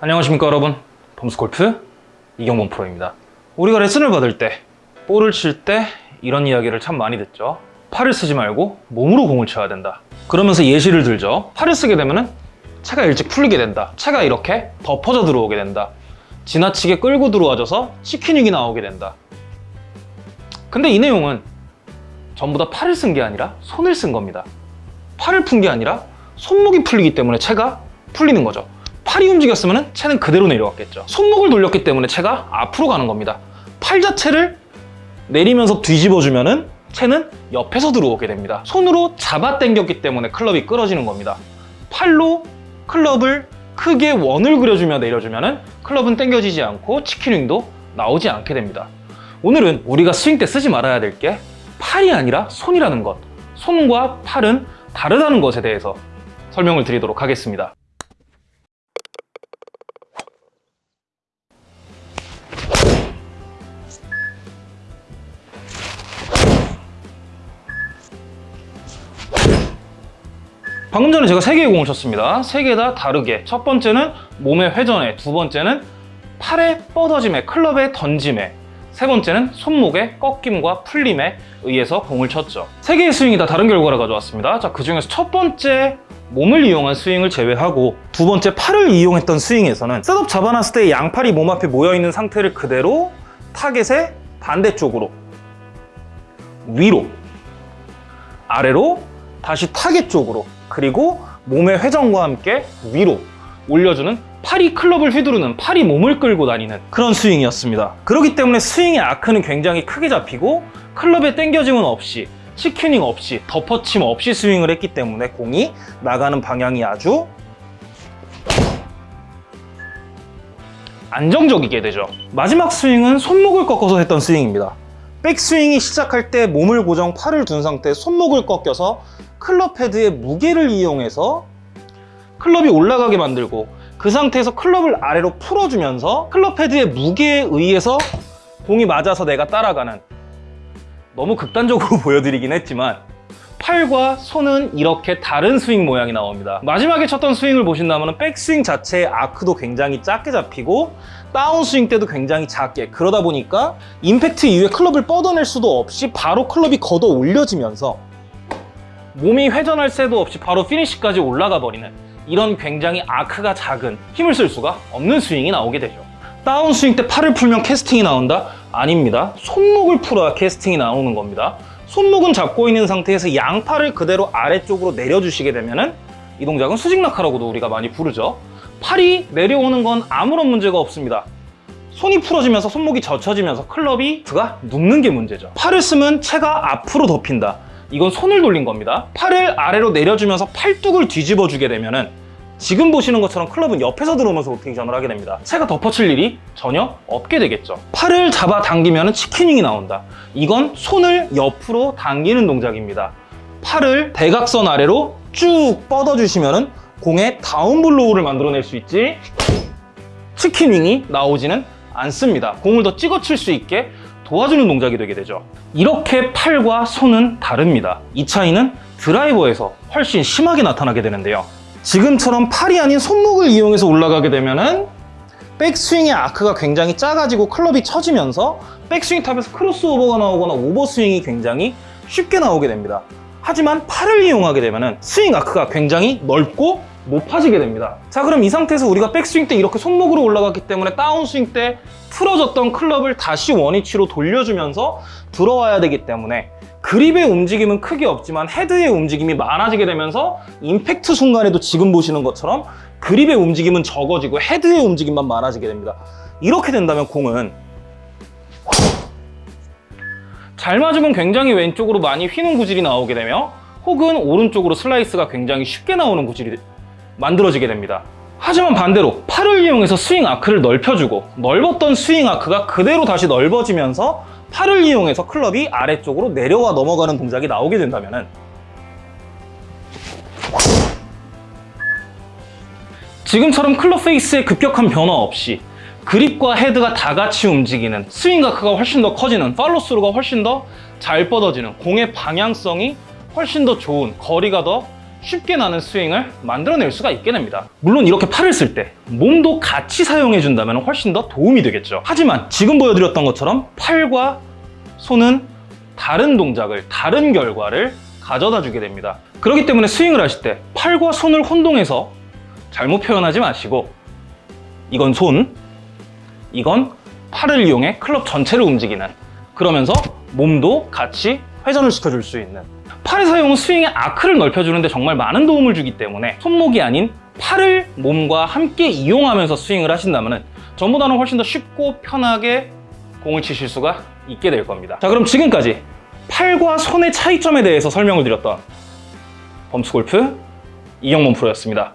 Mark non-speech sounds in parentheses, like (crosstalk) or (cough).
안녕하십니까 여러분. 범스골프 이경범 프로입니다. 우리가 레슨을 받을 때 볼을 칠 때 이런 이야기를 참 많이 듣죠. 팔을 쓰지 말고 몸으로 공을 쳐야 된다. 그러면서 예시를 들죠. 팔을 쓰게 되면 채가 일찍 풀리게 된다. 채가 이렇게 덮어져 들어오게 된다. 지나치게 끌고 들어와져서 치킨육이 나오게 된다. 근데 이 내용은 전부 다 팔을 쓴 게 아니라 손을 쓴 겁니다. 팔을 푼 게 아니라 손목이 풀리기 때문에 채가 풀리는 거죠 팔이 움직였으면 채는 그대로 내려왔겠죠. 손목을 돌렸기 때문에 채가 앞으로 가는 겁니다. 팔 자체를 내리면서 뒤집어주면 채는 옆에서 들어오게 됩니다. 손으로 잡아 당겼기 때문에 클럽이 끌어지는 겁니다. 팔로 클럽을 크게 원을 그려주며 내려주면 클럽은 당겨지지 않고 치킨윙도 나오지 않게 됩니다. 오늘은 우리가 스윙 때 쓰지 말아야 될 게 팔이 아니라 손이라는 것. 손과 팔은 다르다는 것에 대해서 설명을 드리도록 하겠습니다 방금 전에 제가 세 개의 공을 쳤습니다. 세 개 다 다르게. 첫 번째는 몸의 회전에, 두 번째는 팔의 뻗어짐에, 클럽의 던짐에, 세 번째는 손목의 꺾임과 풀림에 의해서 공을 쳤죠. 세 개의 스윙이 다 다른 결과를 가져왔습니다. 자, 그 중에서 첫 번째 몸을 이용한 스윙을 제외하고 두 번째 팔을 이용했던 스윙에서는 셋업 잡아놨을 때 양팔이 몸 앞에 모여있는 상태를 그대로 타겟의 반대쪽으로 위로 아래로 다시 타겟 쪽으로 그리고 몸의 회전과 함께 위로 올려주는 팔이 클럽을 휘두르는 팔이 몸을 끌고 다니는 그런 스윙이었습니다. 그렇기 때문에 스윙의 아크는 굉장히 크게 잡히고 클럽의 당겨짐은 없이 chicken wing 없이 덮어침 없이 스윙을 했기 때문에 공이 나가는 방향이 아주 안정적이게 되죠. 마지막 스윙은 손목을 꺾어서 했던 스윙입니다 백스윙이 시작할 때 몸을 고정 팔을 둔 상태 손목을 꺾여서 클럽 헤드의 무게를 이용해서 클럽이 올라가게 만들고 그 상태에서 클럽을 아래로 풀어주면서 클럽 헤드의 무게에 의해서 공이 맞아서 내가 따라가는 너무 극단적으로 (laughs) 보여드리긴 했지만 팔과 손은 이렇게 다른 스윙 모양이 나옵니다. 마지막에 쳤던 스윙을 보신다면 백스윙 자체의 아크도 굉장히 작게 잡히고 다운스윙 때도 굉장히 작게. 그러다 보니까 임팩트 이후에 클럽을 뻗어낼 수도 없이 바로 클럽이 걷어 올려지면서 몸이 회전할 새도 없이 바로 피니시까지 올라가 버리는 이런 굉장히 아크가 작은 힘을 쓸 수가 없는 스윙이 나오게 되죠. 다운스윙 때 팔을 풀면 캐스팅이 나온다? 아닙니다. 손목을 풀어야 캐스팅이 나오는 겁니다. 손목은 잡고 있는 상태에서 양팔을 그대로 아래쪽으로 내려주시게 되면 이 동작은 수직낙하라고도 우리가 많이 부르죠 팔이 내려오는 건 아무런 문제가 없습니다. 손이 풀어지면서 손목이 젖혀지면서 클럽이 가 눕는 게 문제죠. 팔을 쓰면 채가 앞으로 덮인다. 이건 손을 돌린 겁니다. 팔을 아래로 내려주면서 팔뚝을 뒤집어 주게 되면 지금 보시는 것처럼 클럽은 옆에서 들어오면서 로테이션을 하게 됩니다. 채가 덮어칠 일이 전혀 없게 되겠죠. 팔을 잡아 당기면 chicken wing이 나온다. 이건 손을 옆으로 당기는 동작입니다. 팔을 대각선 아래로 쭉 뻗어주시면 공의 down blow를 만들어낼 수 있지 chicken wing이 나오지는 않습니다. 공을 더 찍어칠 수 있게 도와주는 동작이 되게 되죠. 이렇게 팔과 손은 다릅니다. 이 차이는 드라이버에서 훨씬 심하게 나타나게 되는데요. 지금처럼 팔이 아닌 손목을 이용해서 올라가게 되면 백스윙의 아크가 굉장히 작아지고 클럽이 처지면서 백스윙 탑에서 크로스오버가 나오거나 오버스윙이 굉장히 쉽게 나오게 됩니다. 하지만 팔을 이용하게 되면 스윙 아크가 굉장히 넓고 높아지게 됩니다. 자 그럼 이 상태에서 우리가 백스윙 때 이렇게 손목으로 올라갔기 때문에 다운스윙 때 풀어졌던 클럽을 다시 원위치로 돌려주면서 들어와야 되기 때문에 그립의 움직임은 크게 없지만 헤드의 움직임이 많아지게 되면서 임팩트 순간에도 지금 보시는 것처럼 그립의 움직임은 적어지고 헤드의 움직임만 많아지게 됩니다. 이렇게 된다면 공은 잘 맞으면 굉장히 왼쪽으로 많이 휘는 구질이 나오게 되며 혹은 오른쪽으로 슬라이스가 굉장히 쉽게 나오는 구질이 만들어지게 됩니다. 하지만 반대로 팔을 이용해서 스윙 아크를 넓혀주고 넓었던 스윙 아크가 그대로 다시 넓어지면서 팔을 이용해서 클럽이 아래쪽으로 내려와 넘어가는 동작이 나오게 된다면 지금처럼 클럽 페이스의 급격한 변화 없이 그립과 헤드가 다 같이 움직이는 스윙 아크가 훨씬 더 커지는 팔로스루가 훨씬 더 잘 뻗어지는 공의 방향성이 훨씬 더 좋은 거리가 더 쉽게 나는 스윙을 만들어낼 수가 있게 됩니다. 물론 이렇게 팔을 쓸 때 몸도 같이 사용해 준다면 훨씬 더 도움이 되겠죠. 하지만 지금 보여드렸던 것처럼 팔과 손은 다른 동작을, 다른 결과를 가져다 주게 됩니다. 그렇기 때문에 스윙을 하실 때 팔과 손을 혼동해서 잘못 표현하지 마시고 이건 손, 이건 팔을 이용해 클럽 전체를 움직이는 그러면서 몸도 같이 회전을 시켜줄 수 있는 팔의 사용은 스윙의 아크를 넓혀주는데 정말 많은 도움을 주기 때문에 손목이 아닌 팔을 몸과 함께 이용하면서 스윙을 하신다면 전보다는 훨씬 더 쉽고 편하게 공을 치실 수가 있게 될 겁니다. 자 그럼 지금까지 팔과 손의 차이점에 대해서 설명을 드렸던 범스골프 이영문 프로였습니다.